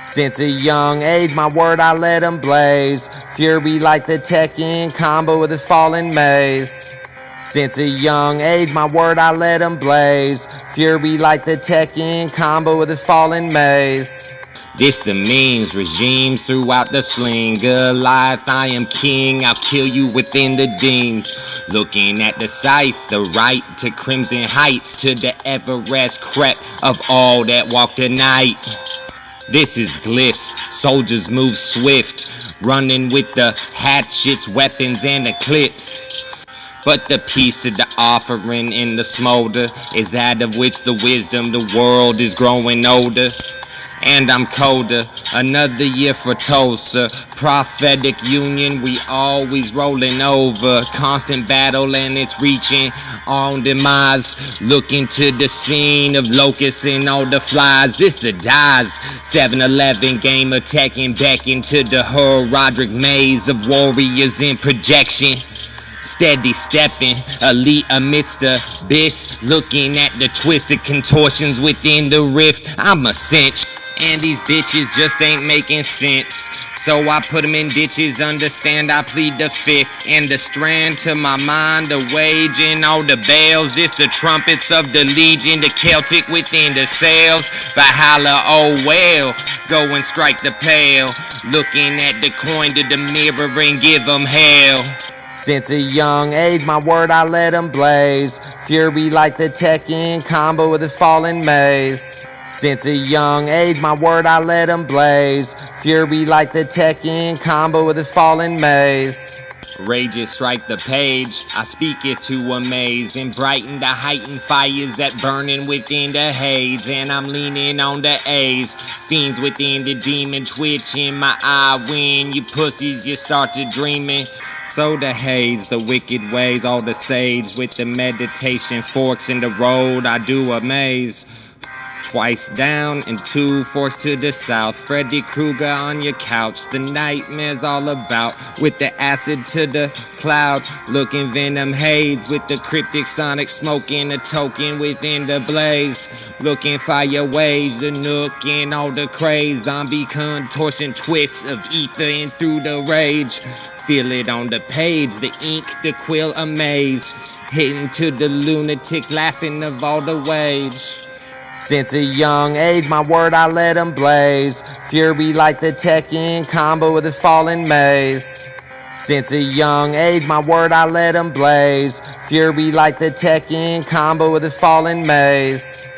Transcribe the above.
Since a young age, my word I let him blaze. Fury like the Tekken combo with his falling maze. Since a young age, my word I let him blaze. Fury like the Tekken combo with his falling maze. This the means, regimes throughout the sling. Goliath, I am king, I'll kill you within the deems. Looking at the scythe, the right to crimson heights, to the Everest crep of all that walk the night. This is glyphs, soldiers move swift, running with the hatchets, weapons, and eclipse. But the piece to the offering in the smolder is that of which the wisdom the world is growing older and I'm colder. Another year for Tulsa. Prophetic union, we always rolling over. Constant battle and it's reaching on demise. Looking to the scene of locusts and all the flies. This the dies. 7-Eleven game attacking back into the her Roderick maze of warriors in projection. Steady stepping, elite amidst the abyss. Looking at the twisted contortions within the rift. I'm a cinch. And these bitches just ain't making sense. So I put them in ditches, understand I plead the fifth. And the strand to my mind, the wage and all the bells. This the trumpets of the legion, the Celtic within the sails. Valhalla, oh well, go and strike the pale. Looking at the coin to the mirror and give them hell. Since a young age, my word I let him blaze. Fury like the Tekken combo with his falling maze. Since a young age, my word I let him blaze. Fury like the Tekken combo with his falling maze. Rages strike the page, I speak it to amaze and brighten the heightened fires that burning within the haze. And I'm leaning on the A's, fiends within the demon twitch in my eye when you pussies you start to dreaming. So the haze, the wicked ways, all the sage with the meditation forks in the road, I do amaze. Twice down and two forced to the south. Freddy Krueger on your couch. The nightmare's all about. With the acid to the cloud. Looking venom haze with the cryptic sonic smoking a token within the blaze. Looking fire waves, the nook and all the craze. Zombie contortion twists of ether and through the rage. Feel it on the page, the ink, the quill amaze. Hitting to the lunatic, laughing of all the wage. Since a young age, my word I let him blaze. Fury like the Tekken combo with his falling maze. Since a young age, my word I let him blaze. Fury like the Tekken combo with his falling maze.